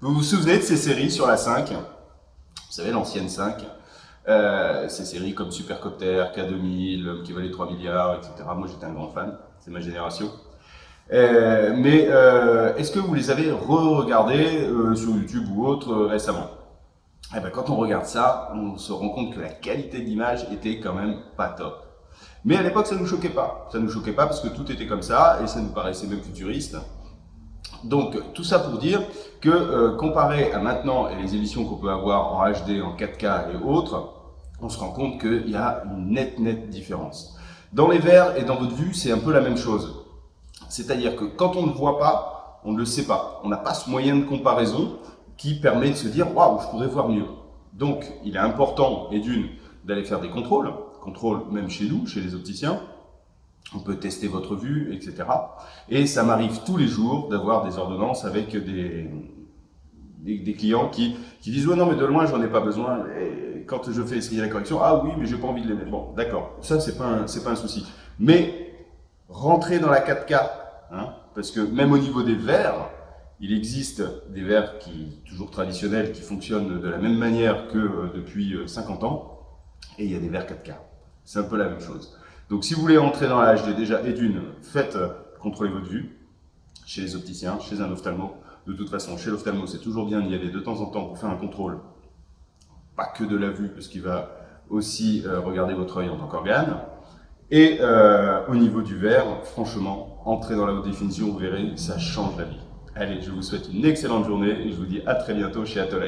Vous vous souvenez de ces séries sur la 5 Vous savez, l'ancienne 5 euh, Ces séries comme Supercopter, K2000, L'homme qui valait 3 milliards, etc. Moi, j'étais un grand fan, c'est ma génération. Euh, mais euh, est-ce que vous les avez re-regardées sur YouTube ou autre récemment? Eh ben, Quand on regarde ça, on se rend compte que la qualité d'image était quand même pas top. Mais à l'époque, ça ne nous choquait pas. Ça ne nous choquait pas parce que tout était comme ça et ça nous paraissait même futuriste. Donc, tout ça pour dire que euh, comparé à maintenant et les émissions qu'on peut avoir en HD, en 4K et autres, on se rend compte qu'il y a une nette, nette différence. Dans les verres et dans votre vue, c'est un peu la même chose. C'est-à-dire que quand on ne voit pas, on ne le sait pas. On n'a pas ce moyen de comparaison qui permet de se dire « Waouh, je pourrais voir mieux ». Donc, il est important, et d'une, d'aller faire des contrôles, contrôles même chez nous, chez les opticiens, on peut tester votre vue, etc. Et ça m'arrive tous les jours d'avoir des ordonnances avec des, clients qui, disent « Ouais, non, mais de loin, j'en ai pas besoin. » quand je fais essayer la correction, « Ah oui, mais j'ai pas envie de les mettre. » Bon, d'accord, ça, c'est pas, pas un souci. Mais rentrer dans la 4K, hein, parce que même au niveau des verres, il existe des verres qui, toujours traditionnels qui fonctionnent de la même manière que euh, depuis 50 euh, ans, et il y a des verres 4K. C'est un peu la même chose. Donc si vous voulez entrer dans la HD déjà, et d'une, faites euh, contrôler votre vue chez les opticiens, chez un ophtalmo. De toute façon, chez l'ophtalmo, c'est toujours bien d'y aller de temps en temps pour faire un contrôle. Pas que de la vue, parce qu'il va aussi euh, regarder votre œil en tant qu'organe. Et euh, au niveau du verre, franchement, entrez dans la haute définition, vous verrez, ça change la vie. Allez, je vous souhaite une excellente journée et je vous dis à très bientôt chez Atola